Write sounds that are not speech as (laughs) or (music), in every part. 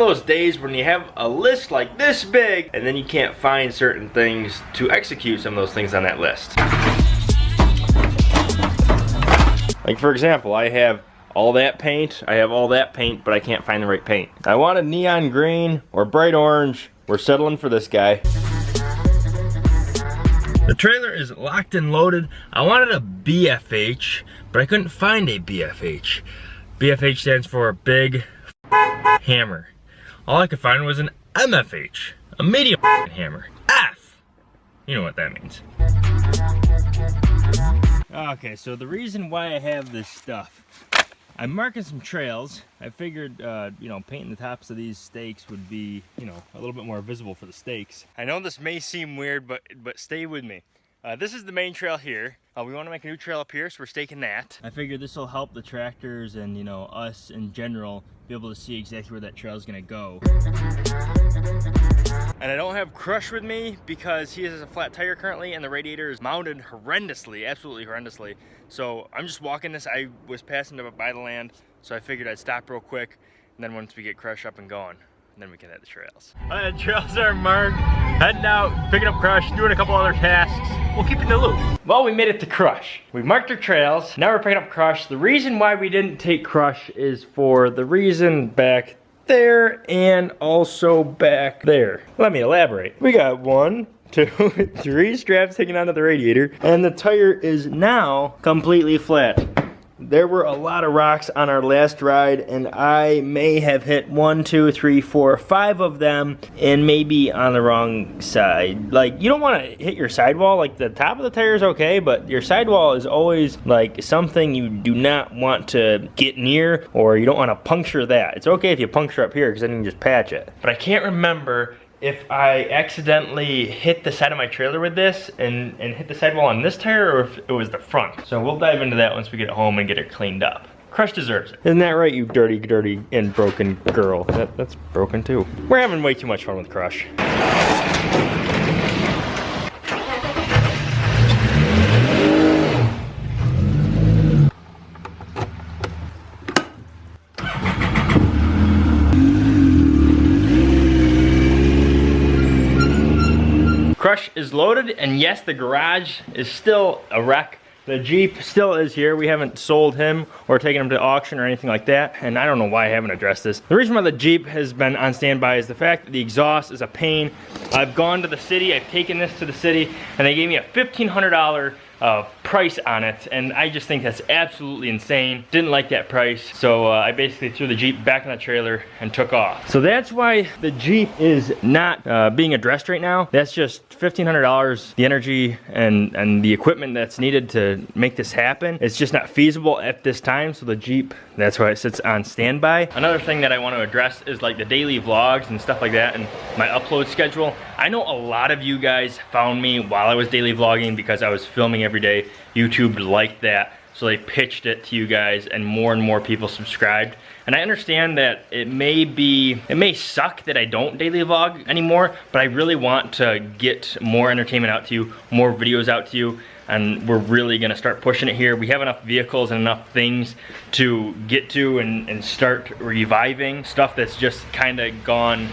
of those days when you have a list like this big and then you can't find certain things to execute some of those things on that list. Like for example, I have all that paint, I have all that paint, but I can't find the right paint. I wanted neon green or bright orange. We're settling for this guy. The trailer is locked and loaded. I wanted a BFH, but I couldn't find a BFH. BFH stands for Big Hammer. All I could find was an MFH, a medium hammer. F! You know what that means. Okay, so the reason why I have this stuff, I'm marking some trails. I figured, uh, you know, painting the tops of these stakes would be, you know, a little bit more visible for the stakes. I know this may seem weird, but but stay with me. Uh, this is the main trail here. Uh, we want to make a new trail up here, so we're staking that. I figured this will help the tractors and, you know, us in general be able to see exactly where that trail is going to go. And I don't have Crush with me because he has a flat tire currently and the radiator is mounted horrendously, absolutely horrendously. So I'm just walking this. I was passing by the land, so I figured I'd stop real quick. And then once we get Crush up and going, then we can hit the trails. All right, the trails are marked. Heading out, picking up Crush, doing a couple other tasks. We'll keep in the loop. Well, we made it to Crush. We marked our trails. Now we're picking up Crush. The reason why we didn't take Crush is for the reason back there and also back there. Let me elaborate. We got one, (laughs) two, three straps hanging onto the radiator and the tire is now completely flat. There were a lot of rocks on our last ride and I may have hit one, two, three, four, five of them and maybe on the wrong side. Like you don't want to hit your sidewall, like the top of the tire is okay, but your sidewall is always like something you do not want to get near or you don't want to puncture that. It's okay if you puncture up here because then you can just patch it. But I can't remember if I accidentally hit the side of my trailer with this and, and hit the sidewall on this tire or if it was the front. So we'll dive into that once we get home and get it cleaned up. Crush deserves it. Isn't that right, you dirty, dirty, and broken girl? That, that's broken too. We're having way too much fun with Crush. Crush is loaded, and yes, the garage is still a wreck. The Jeep still is here. We haven't sold him or taken him to auction or anything like that. And I don't know why I haven't addressed this. The reason why the Jeep has been on standby is the fact that the exhaust is a pain. I've gone to the city, I've taken this to the city, and they gave me a $1,500 uh, price on it and I just think that's absolutely insane. Didn't like that price so uh, I basically threw the Jeep back in the trailer and took off. So that's why the Jeep is not uh, being addressed right now. That's just $1,500. The energy and, and the equipment that's needed to make this happen. It's just not feasible at this time so the Jeep, that's why it sits on standby. Another thing that I want to address is like the daily vlogs and stuff like that and my upload schedule. I know a lot of you guys found me while I was daily vlogging because I was filming every day. YouTube liked that, so they pitched it to you guys and more and more people subscribed. And I understand that it may be, it may suck that I don't daily vlog anymore, but I really want to get more entertainment out to you, more videos out to you, and we're really gonna start pushing it here. We have enough vehicles and enough things to get to and, and start reviving stuff that's just kinda gone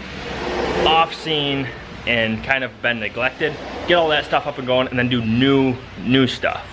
off scene and kind of been neglected. Get all that stuff up and going and then do new, new stuff.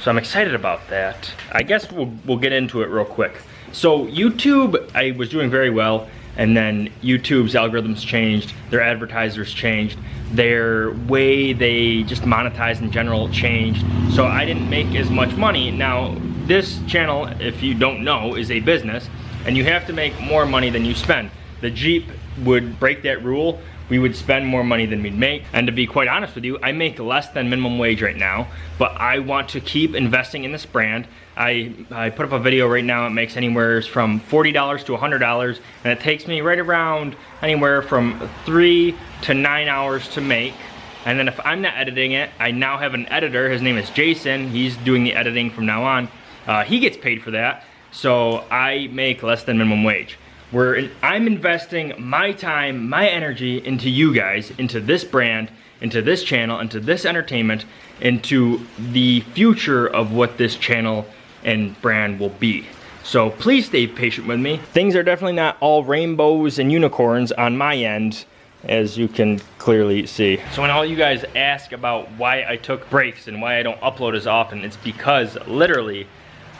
So I'm excited about that. I guess we'll, we'll get into it real quick. So YouTube, I was doing very well and then YouTube's algorithms changed, their advertisers changed, their way they just monetize in general changed. So I didn't make as much money. Now, this channel, if you don't know, is a business and you have to make more money than you spend. The Jeep would break that rule we would spend more money than we'd make. And to be quite honest with you, I make less than minimum wage right now, but I want to keep investing in this brand. I, I put up a video right now, it makes anywhere from $40 to $100, and it takes me right around anywhere from three to nine hours to make. And then if I'm not editing it, I now have an editor, his name is Jason, he's doing the editing from now on. Uh, he gets paid for that, so I make less than minimum wage where I'm investing my time, my energy into you guys, into this brand, into this channel, into this entertainment, into the future of what this channel and brand will be. So please stay patient with me. Things are definitely not all rainbows and unicorns on my end as you can clearly see. So when all you guys ask about why I took breaks and why I don't upload as often, it's because literally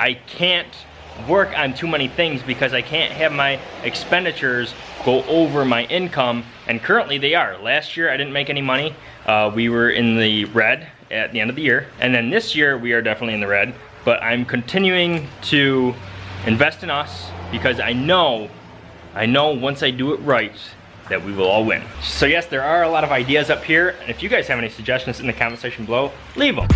I can't work on too many things because I can't have my expenditures go over my income and currently they are. Last year I didn't make any money. Uh, we were in the red at the end of the year and then this year we are definitely in the red but I'm continuing to invest in us because I know I know once I do it right that we will all win. So yes, there are a lot of ideas up here, and if you guys have any suggestions in the comment section below, leave them.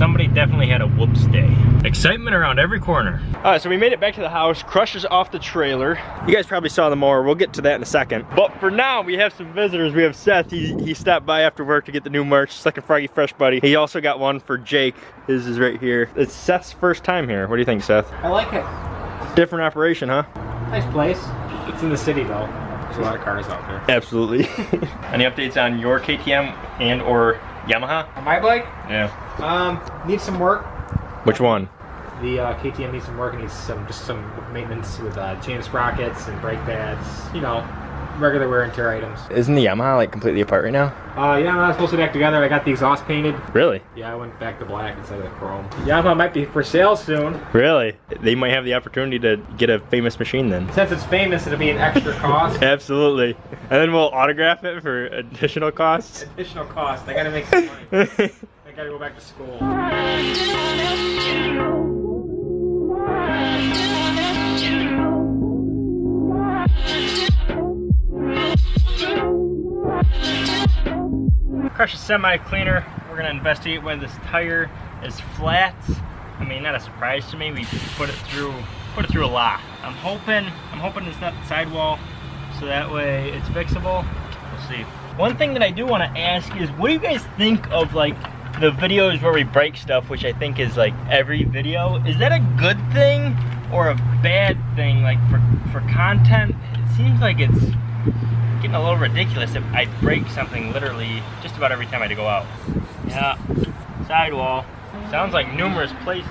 Definitely had a whoops day. Excitement around every corner. All right, so we made it back to the house. Crush is off the trailer. You guys probably saw the mower. We'll get to that in a second. But for now, we have some visitors. We have Seth. He, he stopped by after work to get the new merch. Second Froggy Fresh Buddy. He also got one for Jake. His is right here. It's Seth's first time here. What do you think, Seth? I like it. Different operation, huh? Nice place. It's in the city, though. There's a lot of cars out there. Absolutely. (laughs) Any updates on your KTM and or Yamaha? On my bike? Yeah. Um, needs some work. Which one? The uh, KTM needs some work. It needs some just some maintenance with uh, chain sprockets and brake pads. You know, regular wear and tear items. Isn't the Yamaha like completely apart right now? Uh, yeah, I'm supposed to be back together. I got the exhaust painted. Really? Yeah, I went back to black instead of the chrome. Yamaha might be for sale soon. Really? They might have the opportunity to get a famous machine then. Since it's famous, it'll be an extra (laughs) cost. Absolutely. And then we'll autograph it for additional costs. Additional cost. I gotta make some money. (laughs) I gotta go back to school. A semi cleaner. We're gonna investigate why this tire is flat. I mean, not a surprise to me. We put it through, put it through a lot. I'm hoping, I'm hoping it's not the sidewall, so that way it's fixable. We'll see. One thing that I do want to ask is, what do you guys think of like the videos where we break stuff, which I think is like every video? Is that a good thing or a bad thing? Like for for content, it seems like it's getting a little ridiculous if I break something literally just about every time I go out. Yeah, sidewall. Sounds like numerous places.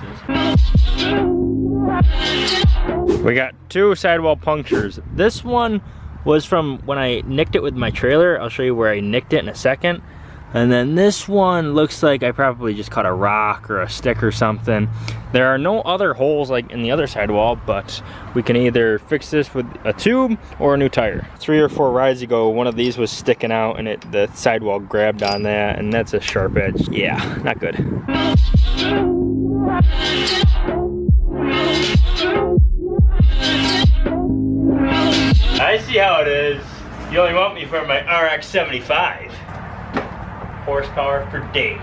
We got two sidewall punctures. This one was from when I nicked it with my trailer. I'll show you where I nicked it in a second. And then this one looks like I probably just caught a rock or a stick or something. There are no other holes like in the other sidewall, but we can either fix this with a tube or a new tire. Three or four rides ago, one of these was sticking out and it the sidewall grabbed on that and that's a sharp edge. Yeah, not good. I see how it is. You only want me for my RX 75 horsepower for days.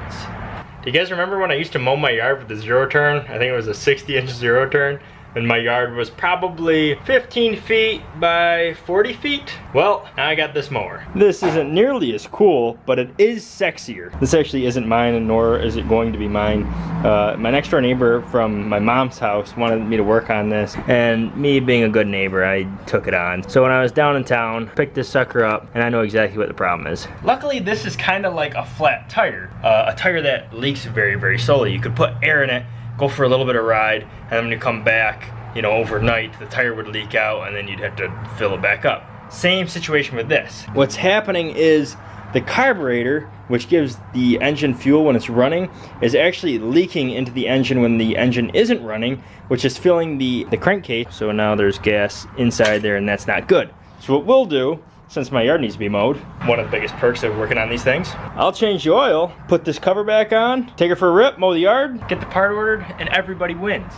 Do you guys remember when I used to mow my yard with the zero turn? I think it was a 60 inch zero turn and my yard was probably 15 feet by 40 feet. Well, now I got this mower. This isn't nearly as cool, but it is sexier. This actually isn't mine, and nor is it going to be mine. Uh, my next door neighbor from my mom's house wanted me to work on this, and me being a good neighbor, I took it on. So when I was down in town, picked this sucker up, and I know exactly what the problem is. Luckily, this is kind of like a flat tire, uh, a tire that leaks very, very slowly. You could put air in it, go for a little bit of ride, and then when you come back, you know, overnight, the tire would leak out and then you'd have to fill it back up. Same situation with this. What's happening is the carburetor, which gives the engine fuel when it's running, is actually leaking into the engine when the engine isn't running, which is filling the, the crankcase. So now there's gas inside there and that's not good. So what we'll do since my yard needs to be mowed. One of the biggest perks of working on these things. I'll change the oil, put this cover back on, take it for a rip, mow the yard, get the part ordered, and everybody wins.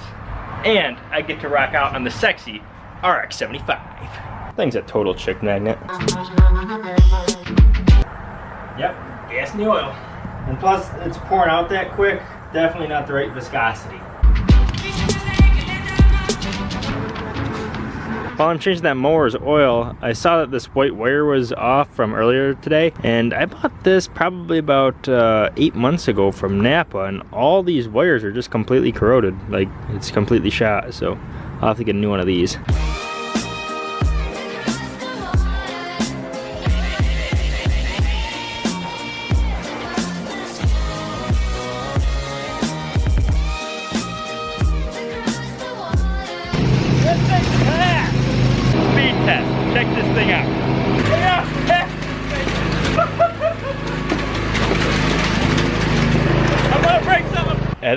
And I get to rock out on the sexy RX-75. Thing's a total chick magnet. Yep, gas in the oil. And plus, it's pouring out that quick. Definitely not the right viscosity. While I'm changing that mower's oil, I saw that this white wire was off from earlier today, and I bought this probably about uh, eight months ago from Napa, and all these wires are just completely corroded. Like, it's completely shot, so I'll have to get a new one of these.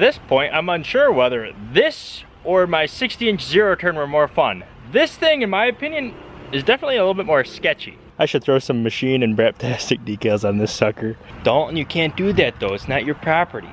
This point, I'm unsure whether this or my 60 inch zero turn were more fun. This thing, in my opinion, is definitely a little bit more sketchy. I should throw some machine and Braptastic decals on this sucker. Dalton, you can't do that though. It's not your property.